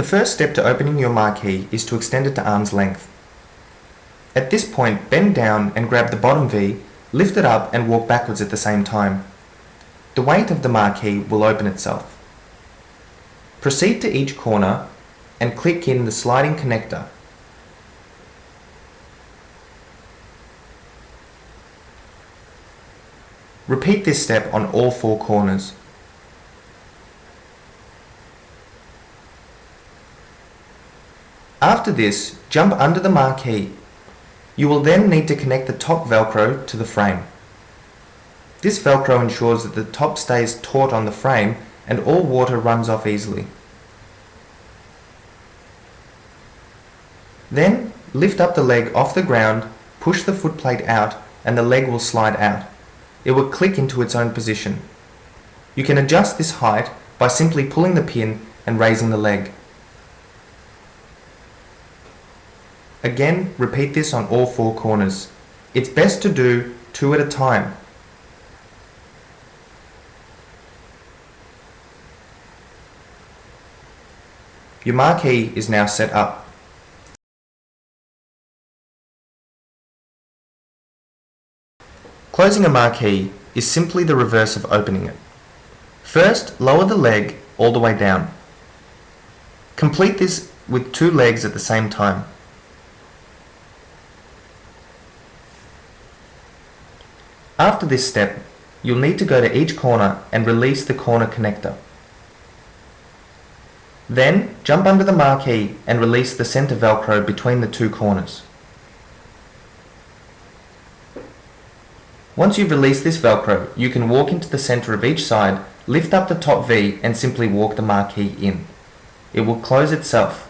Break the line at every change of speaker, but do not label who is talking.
The first step to opening your marquee is to extend it to arm's length. At this point, bend down and grab the bottom V, lift it up and walk backwards at the same time. The weight of the marquee will open itself. Proceed to each corner and click in the sliding connector. Repeat this step on all four corners. After this, jump under the marquee. You will then need to connect the top velcro to the frame. This velcro ensures that the top stays taut on the frame and all water runs off easily. Then lift up the leg off the ground, push the footplate out and the leg will slide out. It will click into its own position. You can adjust this height by simply pulling the pin and raising the leg. Again, repeat this on all four corners. It's best to do two at a time. Your marquee is now set up. Closing a marquee is simply the reverse of opening it. First, lower the leg all the way down. Complete this with two legs at the same time. After this step, you'll need to go to each corner and release the corner connector. Then, jump under the marquee and release the center velcro between the two corners. Once you've released this velcro, you can walk into the center of each side, lift up the top V and simply walk the marquee in. It will close itself